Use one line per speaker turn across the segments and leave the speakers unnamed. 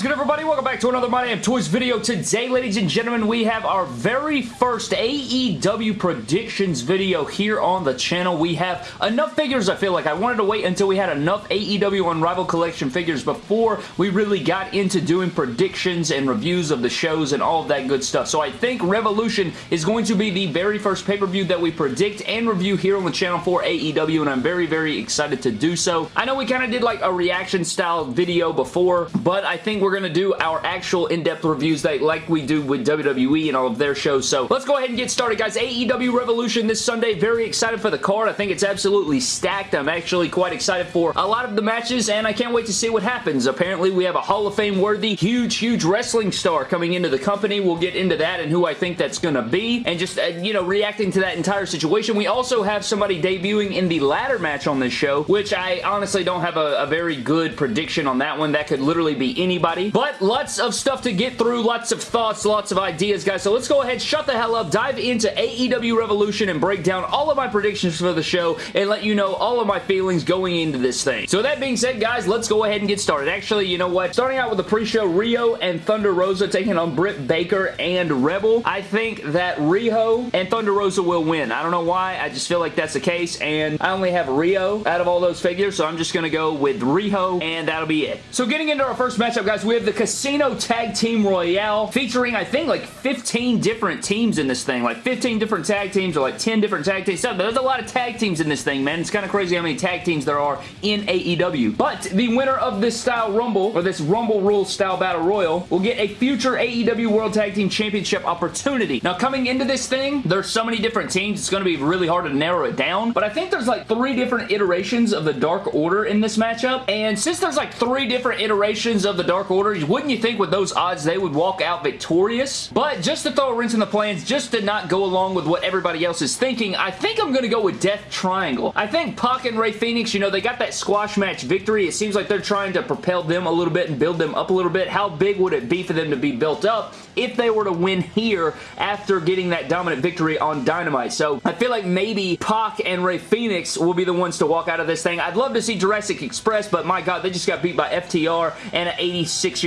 is good, everybody? Welcome back to another My Damn Toys video. Today, ladies and gentlemen, we have our very first AEW predictions video here on the channel. We have enough figures, I feel like. I wanted to wait until we had enough AEW Unrivaled Collection figures before we really got into doing predictions and reviews of the shows and all of that good stuff. So I think Revolution is going to be the very first pay-per-view that we predict and review here on the channel for AEW, and I'm very, very excited to do so. I know we kind of did like a reaction style video before, but I think we're going to do our actual in-depth reviews that, like we do with WWE and all of their shows. So let's go ahead and get started, guys. AEW Revolution this Sunday. Very excited for the card. I think it's absolutely stacked. I'm actually quite excited for a lot of the matches, and I can't wait to see what happens. Apparently, we have a Hall of Fame worthy, huge, huge wrestling star coming into the company. We'll get into that and who I think that's going to be, and just, uh, you know, reacting to that entire situation. We also have somebody debuting in the ladder match on this show, which I honestly don't have a, a very good prediction on that one. That could literally be anybody. But lots of stuff to get through, lots of thoughts, lots of ideas, guys. So let's go ahead, shut the hell up, dive into AEW Revolution and break down all of my predictions for the show and let you know all of my feelings going into this thing. So that being said, guys, let's go ahead and get started. Actually, you know what? Starting out with the pre-show, Riho and Thunder Rosa taking on Britt Baker and Rebel. I think that Riho and Thunder Rosa will win. I don't know why. I just feel like that's the case, and I only have Riho out of all those figures, so I'm just going to go with Riho, and that'll be it. So getting into our first matchup, guys, we have the Casino Tag Team Royale featuring, I think, like 15 different teams in this thing. Like 15 different tag teams or like 10 different tag teams. There's a lot of tag teams in this thing, man. It's kind of crazy how many tag teams there are in AEW. But the winner of this style Rumble, or this Rumble Rules style Battle Royal, will get a future AEW World Tag Team Championship opportunity. Now, coming into this thing, there's so many different teams, it's going to be really hard to narrow it down. But I think there's like three different iterations of the Dark Order in this matchup. And since there's like three different iterations of the Dark Order, wouldn't you think with those odds they would walk out victorious? But just to throw a rinse in the plans, just to not go along with what everybody else is thinking, I think I'm going to go with Death Triangle. I think Pac and Rey Fenix, you know, they got that squash match victory. It seems like they're trying to propel them a little bit and build them up a little bit. How big would it be for them to be built up if they were to win here after getting that dominant victory on Dynamite? So I feel like maybe Pac and Rey Fenix will be the ones to walk out of this thing. I'd love to see Jurassic Express, but my God, they just got beat by FTR and an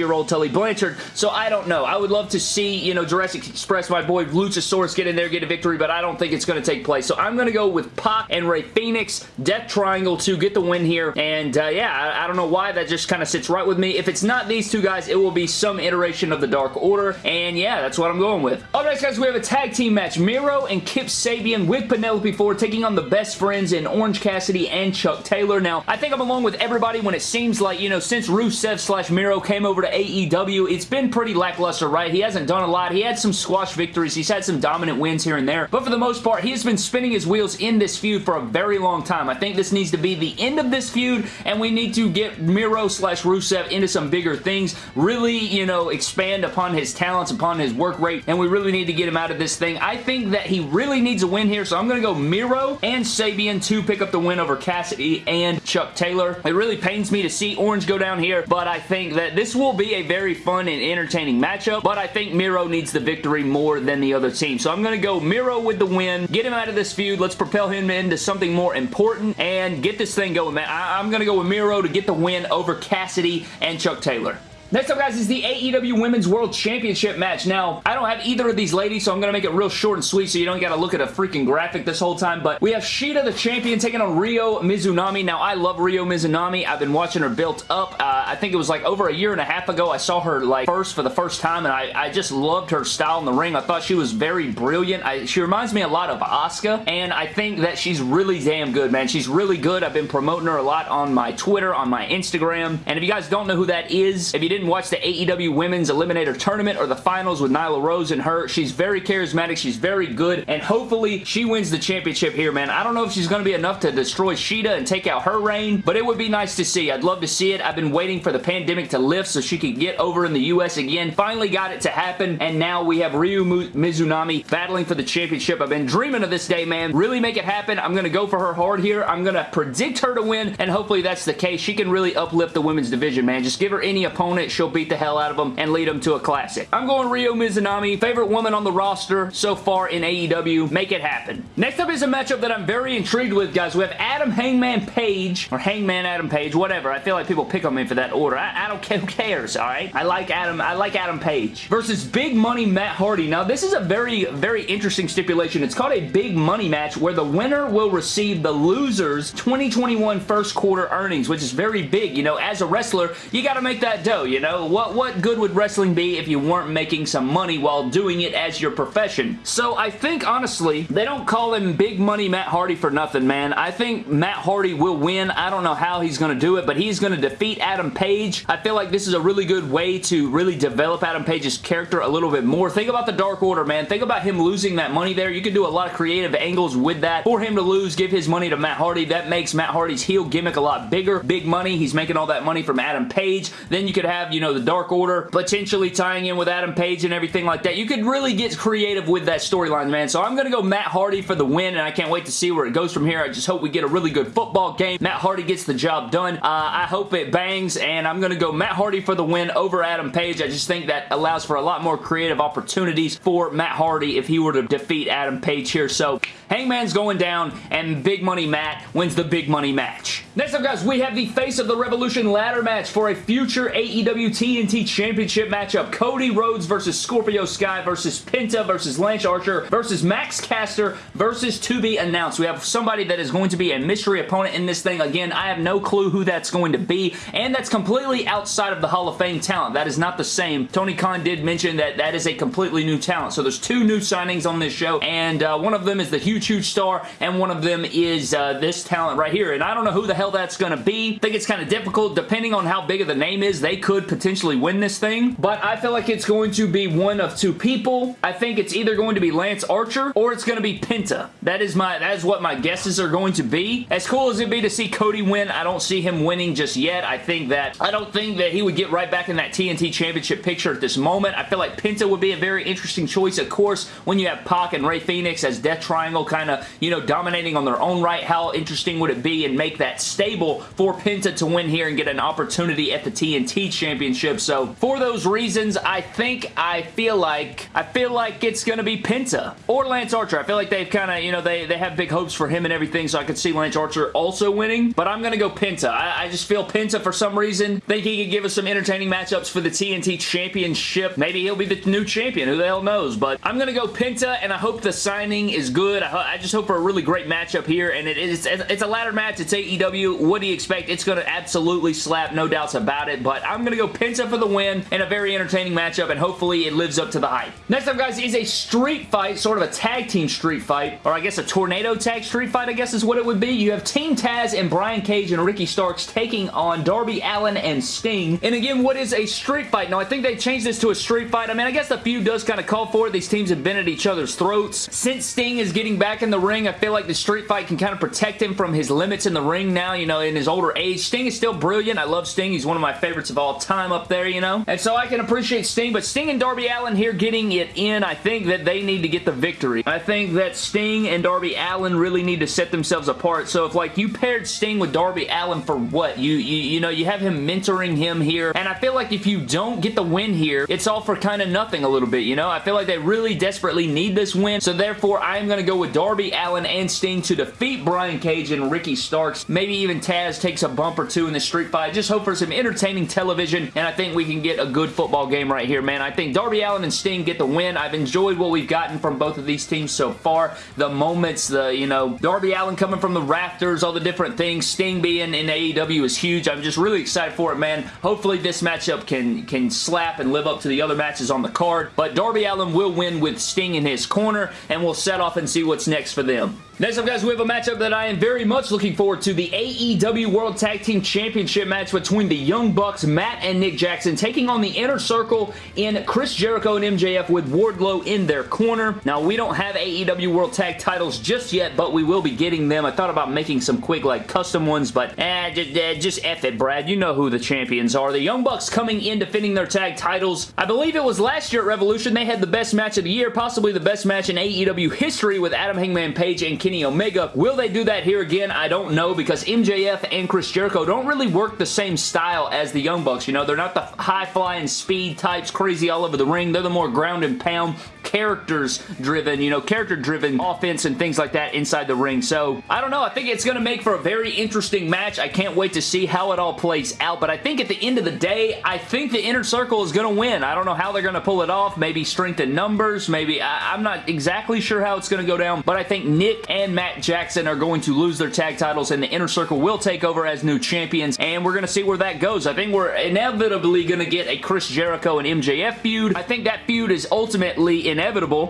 86-year-old Tully Blanchard, so I don't know. I would love to see, you know, Jurassic Express, my boy Luchasaurus get in there, get a victory, but I don't think it's going to take place. So I'm going to go with Pac and Rey Fenix, Death Triangle to get the win here, and uh, yeah, I, I don't know why, that just kind of sits right with me. If it's not these two guys, it will be some iteration of the Dark Order, and yeah, that's what I'm going with. Up next, guys, we have a tag team match. Miro and Kip Sabian with Penelope Ford taking on the best friends in Orange Cassidy and Chuck Taylor. Now, I think I'm along with everybody when it seems like, you know, since Rusev slash Miro came over to AEW, it's been pretty lackluster, right? He hasn't done a lot. He had some squash victories. He's had some dominant wins here and there. But for the most part, he has been spinning his wheels in this feud for a very long time. I think this needs to be the end of this feud, and we need to get Miro slash Rusev into some bigger things. Really, you know, expand upon his talents, upon his work rate, and we really need to get him out of this thing. I think that he really needs a win here, so I'm going to go Miro and Sabian to pick up the win over Cassidy and Chuck Taylor. It really pains me to see Orange go down here, but I think that this will be a very fun and entertaining matchup, but I think Miro needs the victory more than the other team. So I'm going to go Miro with the win, get him out of this feud, let's propel him into something more important, and get this thing going, man. I I'm going to go with Miro to get the win over Cassidy and Chuck Taylor. Next up, guys, is the AEW Women's World Championship match. Now, I don't have either of these ladies, so I'm going to make it real short and sweet so you don't got to look at a freaking graphic this whole time, but we have Shida, the champion, taking on Ryo Mizunami. Now, I love Ryo Mizunami. I've been watching her built up. Uh, I think it was like over a year and a half ago I saw her like first for the first time, and I, I just loved her style in the ring. I thought she was very brilliant. I, she reminds me a lot of Asuka, and I think that she's really damn good, man. She's really good. I've been promoting her a lot on my Twitter, on my Instagram, and if you guys don't know who that is, if you didn't watch the AEW Women's Eliminator Tournament or the finals with Nyla Rose and her. She's very charismatic. She's very good. And hopefully she wins the championship here, man. I don't know if she's going to be enough to destroy Shida and take out her reign, but it would be nice to see. I'd love to see it. I've been waiting for the pandemic to lift so she could get over in the U.S. again. Finally got it to happen, and now we have Ryo Mizunami battling for the championship. I've been dreaming of this day, man. Really make it happen. I'm going to go for her hard here. I'm going to predict her to win, and hopefully that's the case. She can really uplift the women's division, man. Just give her any opponent opponent, she'll beat the hell out of them and lead them to a classic. I'm going Ryo Mizunami, favorite woman on the roster so far in AEW. Make it happen. Next up is a matchup that I'm very intrigued with, guys. We have Adam Hangman Page, or Hangman Adam Page, whatever. I feel like people pick on me for that order. I, I don't care. Who cares, all right? I like Adam. I like Adam Page. Versus Big Money Matt Hardy. Now, this is a very, very interesting stipulation. It's called a Big Money match where the winner will receive the loser's 2021 first quarter earnings, which is very big. You know, as a wrestler, you got to make that dough, you know? What, what good would wrestling be if you weren't making some money while doing it as your profession? So I think, honestly, they don't call him Big Money Matt Hardy for nothing, man. I think Matt Hardy will win. I don't know how he's going to do it, but he's going to defeat Adam Page. I feel like this is a really good way to really develop Adam Page's character a little bit more. Think about the Dark Order, man. Think about him losing that money there. You could do a lot of creative angles with that. For him to lose, give his money to Matt Hardy. That makes Matt Hardy's heel gimmick a lot bigger. Big money. He's making all that money from Adam Page. Then you could have, you know, the Dark Order potentially tying in with Adam Page and everything like that. You could really get creative with that storyline, man. So I'm going to go Matt Hardy for the win, and I can't wait to see where it goes from here. I just hope we get a really good football game. Matt Hardy gets the job done. Uh, I hope it bangs, and I'm going to go Matt Hardy for the win over Adam Page. I just think that allows for a lot more creative opportunities for Matt Hardy if he were to defeat Adam Page here. So Hangman's going down, and Big Money Matt wins the Big Money match. Next up, guys, we have the Face of the Revolution ladder match for a future AEW TNT Championship matchup. Cody Rhodes versus Scorpio Sky versus Penta versus Lance Archer versus Max Caster versus to be announced. We have somebody that is going to be a mystery opponent in this thing. Again, I have no clue who that's going to be, and that's completely outside of the Hall of Fame talent. That is not the same. Tony Khan did mention that that is a completely new talent. So there's two new signings on this show, and uh, one of them is the huge, huge star, and one of them is uh, this talent right here. And I don't know who the hell that's going to be. I think it's kind of difficult. Depending on how big of the name is, they could potentially win this thing. But I feel like it's going to be one of two people. I think it's either going to be Lance Archer or it's going to be Penta. That is my that is what my guesses are going to be. As cool as it'd be to see Cody win, I don't see him winning just yet. I think that I don't think that he would get right back in that TNT Championship picture at this moment. I feel like Penta would be a very interesting choice. Of course, when you have Pac and Rey Fenix as Death Triangle kind of, you know, dominating on their own right, how interesting would it be and make that stable for Penta to win here and get an opportunity at the TNT Championship. So, for those reasons, I think I feel like I feel like it's going to be Penta or Lance Archer. I feel like they've kind of, you know, they, they have big hopes for him and everything, so I could see Lance Archer also winning, but I'm going to go Penta. I, I just feel Penta for some reason. Think he could give us some entertaining matchups for the TNT Championship. Maybe he'll be the new champion. Who the hell knows? But I'm going to go Penta, and I hope the signing is good. I, I, just hope for a really great matchup here, and it is, it's a ladder match. It's AEW. What do you expect? It's going to absolutely slap, no doubts about it, but I'm going to go Penta for the win in a very entertaining matchup, and hopefully it lives up to the hype. Next up, guys, is a street fight, sort of a tag team street fight, or I guess a tornado tag street fight, I guess is what it would be. You have Team Taz and Brian Cage and Ricky Starks taking on Darby Allin and Sting. And again, what is a street fight? Now, I think they changed this to a street fight. I mean, I guess the feud does kind of call for it. These teams have been at each other's throats. Since Sting is getting back in the ring, I feel like the street fight can kind of protect him from his limits in the ring now, you know, in his older age. Sting is still brilliant. I love Sting. He's one of my favorites of all time up there, you know? And so I can appreciate Sting, but Sting and Darby Allin here getting it in, I think that they need to get the victory. I think that Sting and Darby Allin really need to set themselves apart. So if, like, you paired Sting with Darby Allin for what? You, you, you know, you have him mentoring him here, and I feel like if you don't get the win here, it's all for kind of nothing a little bit, you know? I feel like they really desperately need this win, so therefore I am going to go with Darby Allin and Sting to defeat Brian Cage and Ricky Starks. Maybe even Taz takes a bump or two in the street fight. Just hope for some entertaining television, and I think we can get a good football game right here, man. I think Darby Allin and Sting get the win. I've enjoyed what we've gotten from both of these teams so far. The moments, the, you know, Darby Allin coming from the rafters, all the different things. Sting being in AEW is huge. I'm just really excited for it, man. Hopefully this matchup can, can slap and live up to the other matches on the card, but Darby Allin will win with Sting in his corner, and we'll set off and see what's next for them. Next up, guys, we have a matchup that I am very much looking forward to. The AEW World Tag Team Championship match between the Young Bucks, Matt and Nick Jackson, taking on the Inner Circle in Chris Jericho and MJF with Wardlow in their corner. Now, we don't have AEW World Tag titles just yet, but we will be getting them. I thought about making some quick, like, custom ones, but eh, just, eh, just F it, Brad. You know who the champions are. The Young Bucks coming in defending their tag titles. I believe it was last year at Revolution. They had the best match of the year, possibly the best match in AEW history with Adam Hangman Page and Kenny Omega. Will they do that here again? I don't know because MJF and Chris Jericho don't really work the same style as the Young Bucks. You know, they're not the high-flying speed types, crazy all over the ring. They're the more ground and pound, characters driven, you know, character driven offense and things like that inside the ring. So, I don't know. I think it's going to make for a very interesting match. I can't wait to see how it all plays out, but I think at the end of the day, I think the Inner Circle is going to win. I don't know how they're going to pull it off. Maybe strength in numbers. Maybe, I, I'm not exactly sure how it's going to go down, but I think Nick and Matt Jackson are going to lose their tag titles and the Inner Circle will take over as new champions, and we're going to see where that goes. I think we're inevitably going to get a Chris Jericho and MJF feud. I think that feud is ultimately inevitable,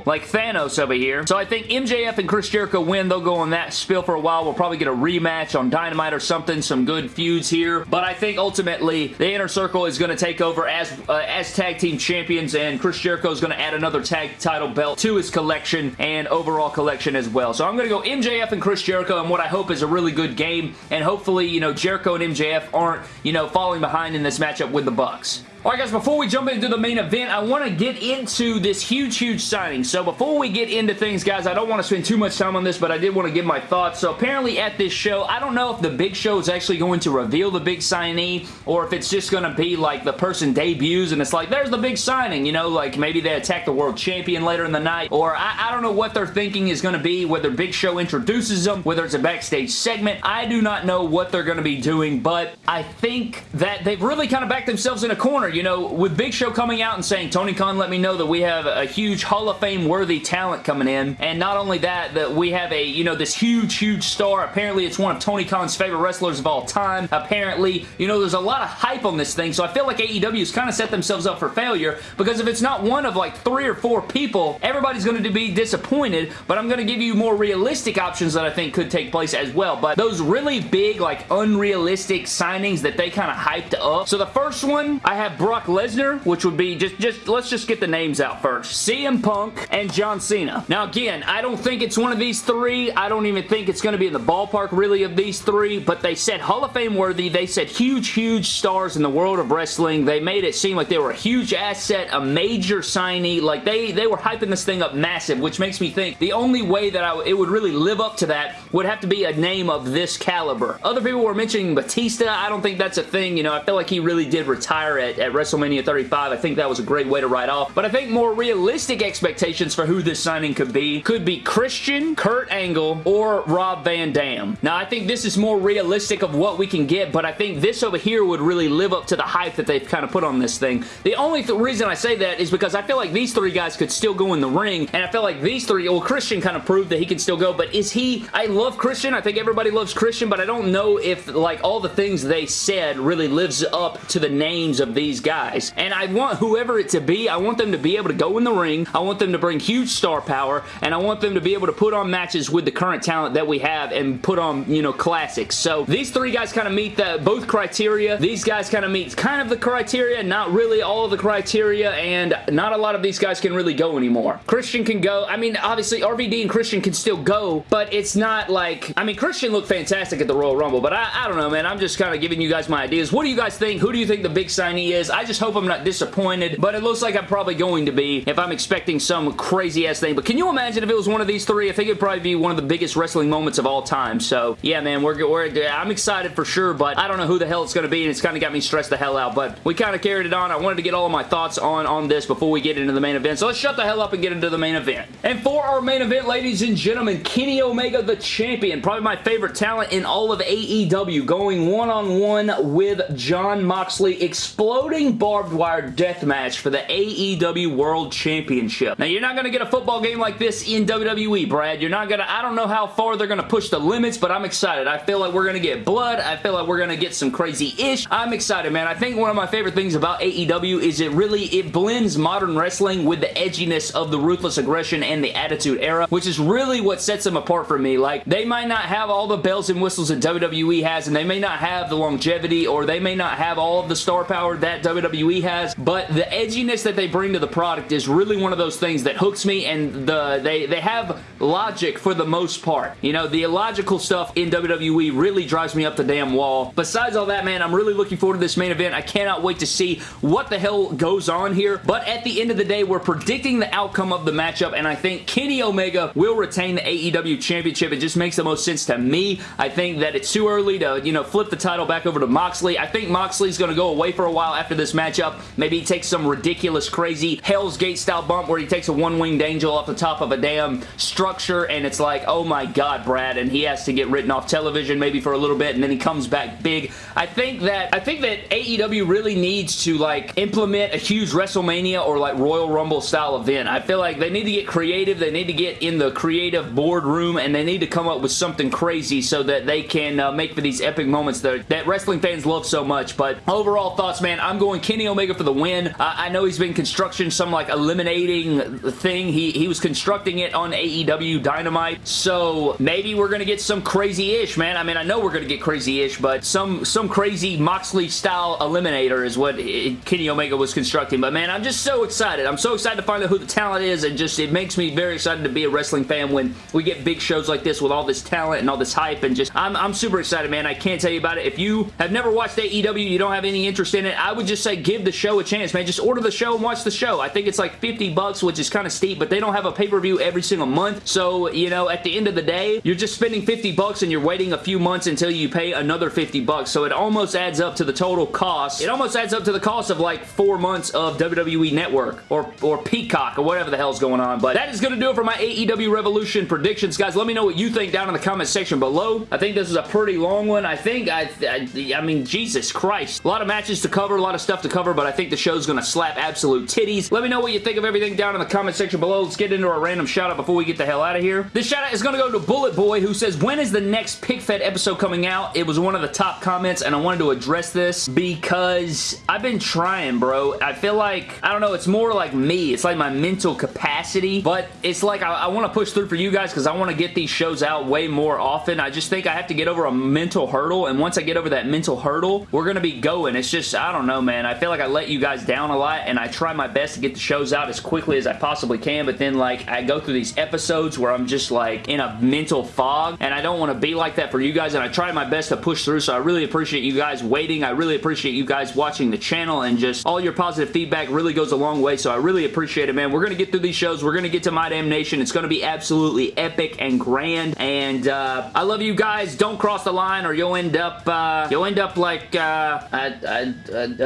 like Thanos over here. So I think MJF and Chris Jericho win. They'll go on that spill for a while. We'll probably get a rematch on Dynamite or something. Some good feuds here. But I think ultimately the Inner Circle is going to take over as, uh, as tag team champions and Chris Jericho is going to add another tag title belt to his collection and overall collection as well. So I'm going to go MJF and Chris Jericho and what I hope is a really good game and hopefully, you know, Jericho and MJF aren't, you know, falling behind in this matchup with the Bucks. Alright guys, before we jump into the main event, I want to get into this huge, huge signing. So before we get into things, guys, I don't want to spend too much time on this, but I did want to give my thoughts. So apparently at this show, I don't know if the Big Show is actually going to reveal the big signee, or if it's just going to be like the person debuts and it's like, there's the big signing, you know, like maybe they attack the world champion later in the night, or I, I don't know what they're thinking is going to be, whether Big Show introduces them, whether it's a backstage segment. I do not know what they're going to be doing, but I think that they've really kind of backed themselves in a corner, you know, with Big Show coming out and saying, Tony Khan let me know that we have a huge Hall of Fame worthy talent coming in, and not only that, that we have a, you know, this huge, huge star. Apparently, it's one of Tony Khan's favorite wrestlers of all time. Apparently, you know, there's a lot of hype on this thing, so I feel like AEW has kind of set themselves up for failure, because if it's not one of like three or four people, everybody's going to be disappointed, but I'm going to give you more realistic options that I think could take place as well, but those really big, like, unrealistic signings that they kind of hyped up. So the first one, I have Brock Lesnar which would be just, just, let's just get the names out first. CM Punk and John Cena. Now again, I don't think it's one of these three. I don't even think it's going to be in the ballpark really of these three, but they said Hall of Fame worthy. They said huge, huge stars in the world of wrestling. They made it seem like they were a huge asset, a major signee. Like they, they were hyping this thing up massive, which makes me think the only way that I, it would really live up to that would have to be a name of this caliber. Other people were mentioning Batista. I don't think that's a thing. You know, I feel like he really did retire at, at WrestleMania WrestleMania 35. I think that was a great way to write off. But I think more realistic expectations for who this signing could be could be Christian, Kurt Angle, or Rob Van Dam. Now, I think this is more realistic of what we can get, but I think this over here would really live up to the hype that they've kind of put on this thing. The only th reason I say that is because I feel like these three guys could still go in the ring, and I feel like these three, well, Christian kind of proved that he can still go, but is he, I love Christian, I think everybody loves Christian, but I don't know if, like, all the things they said really lives up to the names of these guys guys. And I want whoever it to be, I want them to be able to go in the ring. I want them to bring huge star power. And I want them to be able to put on matches with the current talent that we have and put on, you know, classics. So these three guys kind of meet the, both criteria. These guys kind of meet kind of the criteria, not really all of the criteria, and not a lot of these guys can really go anymore. Christian can go. I mean, obviously, RVD and Christian can still go, but it's not like... I mean, Christian looked fantastic at the Royal Rumble, but I, I don't know, man. I'm just kind of giving you guys my ideas. What do you guys think? Who do you think the big signee is? I just hope I'm not disappointed, but it looks like I'm probably going to be if I'm expecting some crazy-ass thing. But can you imagine if it was one of these three? I think it'd probably be one of the biggest wrestling moments of all time. So, yeah, man, we're, we're I'm excited for sure, but I don't know who the hell it's going to be, and it's kind of got me stressed the hell out. But we kind of carried it on. I wanted to get all of my thoughts on, on this before we get into the main event. So let's shut the hell up and get into the main event. And for our main event, ladies and gentlemen, Kenny Omega, the champion, probably my favorite talent in all of AEW, going one-on-one -on -one with Jon Moxley, exploding barbed wire death match for the AEW World Championship. Now, you're not going to get a football game like this in WWE, Brad. You're not going to, I don't know how far they're going to push the limits, but I'm excited. I feel like we're going to get blood. I feel like we're going to get some crazy-ish. I'm excited, man. I think one of my favorite things about AEW is it really, it blends modern wrestling with the edginess of the Ruthless Aggression and the Attitude Era, which is really what sets them apart for me. Like, they might not have all the bells and whistles that WWE has, and they may not have the longevity, or they may not have all of the star power that WWE has, but the edginess that they bring to the product is really one of those things that hooks me and the they, they have logic for the most part. You know, the illogical stuff in WWE really drives me up the damn wall. Besides all that, man, I'm really looking forward to this main event. I cannot wait to see what the hell goes on here. But at the end of the day, we're predicting the outcome of the matchup, and I think Kenny Omega will retain the AEW Championship. It just makes the most sense to me. I think that it's too early to, you know, flip the title back over to Moxley. I think Moxley's going to go away for a while after this matchup. Maybe he takes some ridiculous, crazy Hell's Gate style bump where he takes a one-winged angel off the top of a damn structure, and it's like, oh my god, Brad, and he has to get written off television maybe for a little bit, and then he comes back big. I think that I think that AEW really needs to like implement a huge WrestleMania or like Royal Rumble style event. I feel like they need to get creative. They need to get in the creative boardroom and they need to come up with something crazy so that they can uh, make for these epic moments that, that wrestling fans love so much. But overall thoughts, man, I'm going Kenny Omega for the win. I know he's been construction some like eliminating thing. He, he was constructing it on AEW Dynamite. So maybe we're going to get some crazy-ish, man. I mean, I know we're going to get crazy-ish, but some, some crazy Moxley-style eliminator is what it, Kenny Omega was constructing. But man, I'm just so excited. I'm so excited to find out who the talent is and just it makes me very excited to be a wrestling fan when we get big shows like this with all this talent and all this hype and just I'm, I'm super excited, man. I can't tell you about it. If you have never watched AEW, you don't have any interest in it, I would just say give the show a chance, man. Just order the show and watch the show. I think it's like 50 bucks, which is kind of steep, but they don't have a pay-per-view every single month. So, you know, at the end of the day, you're just spending 50 bucks and you're waiting a few months until you pay another 50 bucks. So it almost adds up to the total cost. It almost adds up to the cost of like four months of WWE Network or, or Peacock or whatever the hell's going on. But that is going to do it for my AEW Revolution predictions. Guys, let me know what you think down in the comment section below. I think this is a pretty long one. I think, I, I, I mean, Jesus Christ. A lot of matches to cover, a lot of stuff to cover, but I think the show's going to slap absolute titties. Let me know what you think of everything down in the comment section below. Let's get into our random shout out before we get the hell out of here. This shout out is going to go to Bullet Boy who says, when is the next PickFed episode coming out? It was one of the top comments and I wanted to address this because I've been trying, bro. I feel like, I don't know, it's more like me. It's like my mental capacity, but it's like I, I want to push through for you guys because I want to get these shows out way more often. I just think I have to get over a mental hurdle and once I get over that mental hurdle, we're going to be going. It's just, I don't know, man. I feel like I let you guys down a lot and I try my best to get the shows out as quickly as I possibly can, but then like I go through these episodes where I'm just like in a mental fog and I don't want to be like that for you guys and I try my best to push through so I really appreciate you guys waiting. I really appreciate you guys watching the channel and just all your positive feedback really goes a long way so I really appreciate it man. We're going to get through these shows. We're going to get to My Damn Nation. It's going to be absolutely epic and grand and uh, I love you guys. Don't cross the line or you'll end up uh, you'll end up like uh,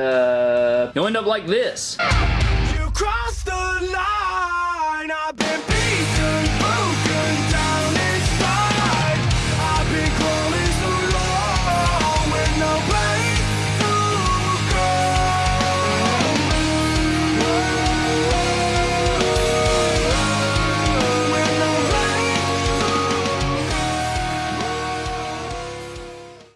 uh, you'll end up like this. You crossed the line.